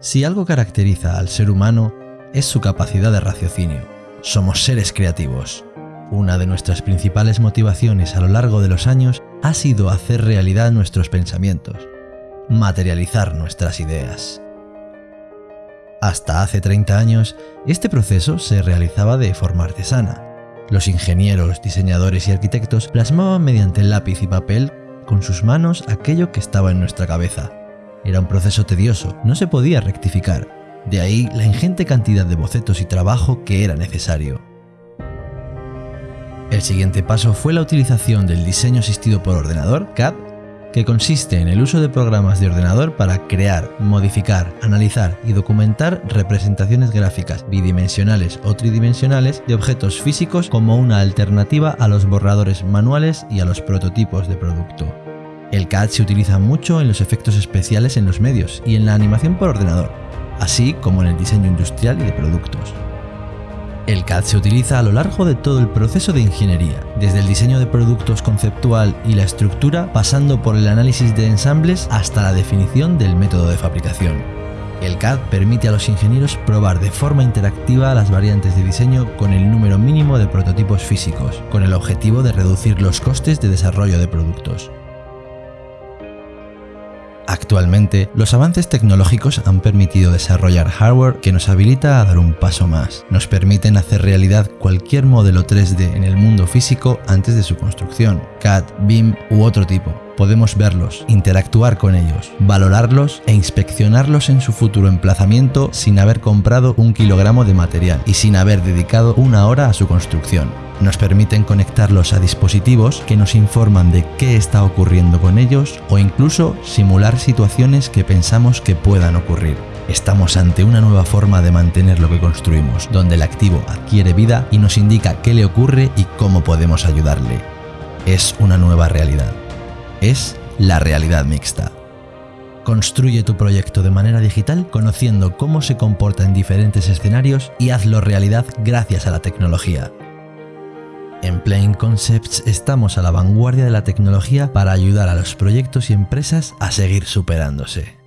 Si algo caracteriza al ser humano es su capacidad de raciocinio. Somos seres creativos. Una de nuestras principales motivaciones a lo largo de los años ha sido hacer realidad nuestros pensamientos, materializar nuestras ideas. Hasta hace 30 años, este proceso se realizaba de forma artesana. Los ingenieros, diseñadores y arquitectos plasmaban mediante lápiz y papel con sus manos aquello que estaba en nuestra cabeza. Era un proceso tedioso, no se podía rectificar, de ahí la ingente cantidad de bocetos y trabajo que era necesario. El siguiente paso fue la utilización del diseño asistido por ordenador, CAD, que consiste en el uso de programas de ordenador para crear, modificar, analizar y documentar representaciones gráficas bidimensionales o tridimensionales de objetos físicos como una alternativa a los borradores manuales y a los prototipos de producto. El CAD se utiliza mucho en los efectos especiales en los medios y en la animación por ordenador, así como en el diseño industrial y de productos. El CAD se utiliza a lo largo de todo el proceso de ingeniería, desde el diseño de productos conceptual y la estructura, pasando por el análisis de ensambles hasta la definición del método de fabricación. El CAD permite a los ingenieros probar de forma interactiva las variantes de diseño con el número mínimo de prototipos físicos, con el objetivo de reducir los costes de desarrollo de productos. Actualmente, los avances tecnológicos han permitido desarrollar hardware que nos habilita a dar un paso más. Nos permiten hacer realidad cualquier modelo 3D en el mundo físico antes de su construcción, CAD, BIM u otro tipo. Podemos verlos, interactuar con ellos, valorarlos e inspeccionarlos en su futuro emplazamiento sin haber comprado un kilogramo de material y sin haber dedicado una hora a su construcción nos permiten conectarlos a dispositivos que nos informan de qué está ocurriendo con ellos o incluso simular situaciones que pensamos que puedan ocurrir. Estamos ante una nueva forma de mantener lo que construimos, donde el activo adquiere vida y nos indica qué le ocurre y cómo podemos ayudarle. Es una nueva realidad. Es la realidad mixta. Construye tu proyecto de manera digital conociendo cómo se comporta en diferentes escenarios y hazlo realidad gracias a la tecnología. En Plain Concepts estamos a la vanguardia de la tecnología para ayudar a los proyectos y empresas a seguir superándose.